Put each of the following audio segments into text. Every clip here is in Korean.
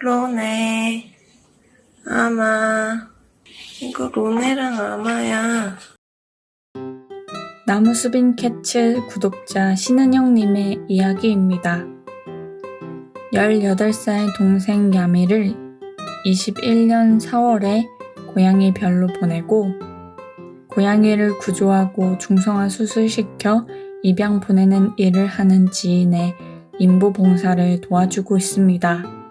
로네, 아마. 이거 로네랑 아마야. 나무수빈 캐츠 구독자 신은영님의 이야기입니다. 18살 동생 야미를 21년 4월에 고양이 별로 보내고 고양이를 구조하고 중성화 수술시켜 입양 보내는 일을 하는 지인의 인부 봉사를 도와주고 있습니다.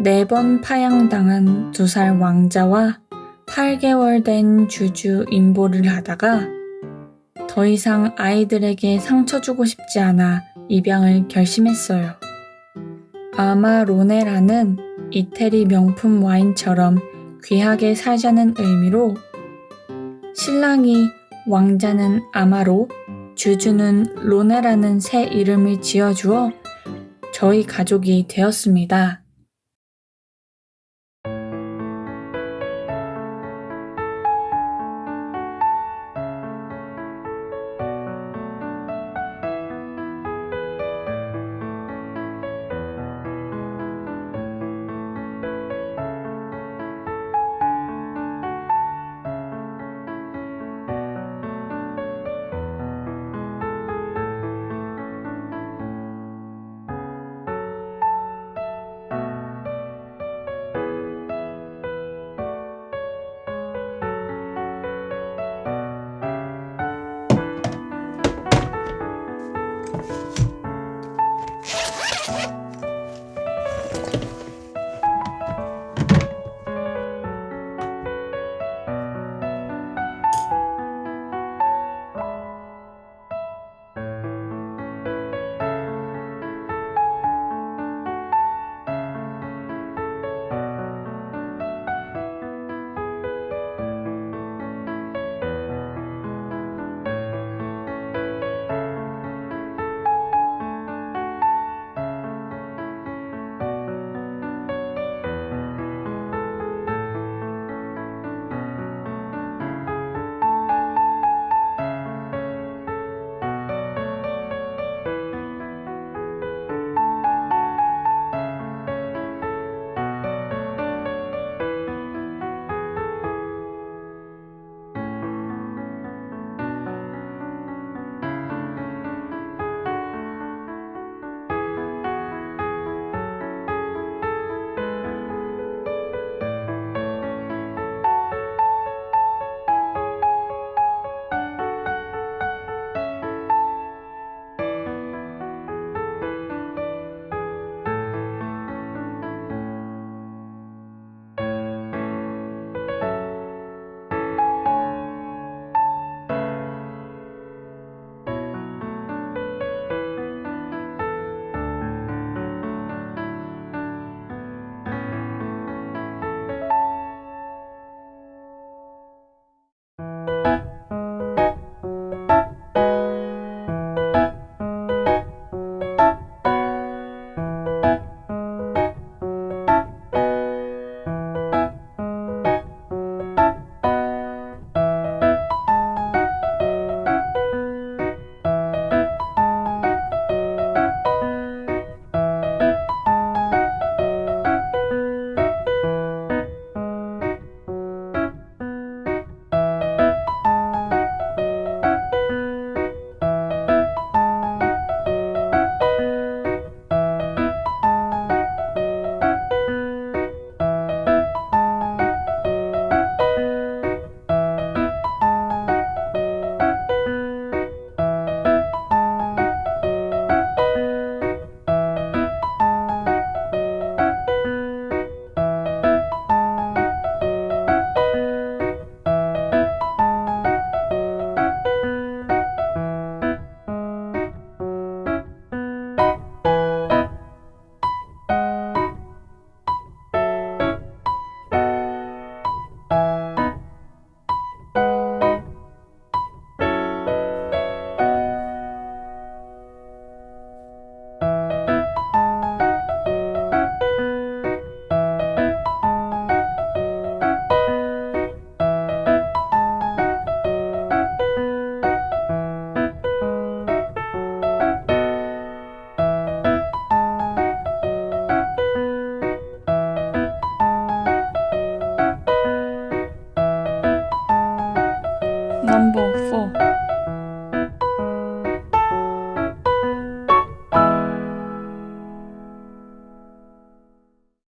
네 번 파양당한 두 살 왕자와 8개월 된 주주 인보를 하다가 더 이상 아이들에게 상처 주고 싶지 않아 입양을 결심했어요. 아마 로네라는 이태리 명품 와인처럼 귀하게 살자는 의미로 신랑이 왕자는 아마로 주주는 로네라는 새 이름을 지어주어 저희 가족이 되었습니다. Number 4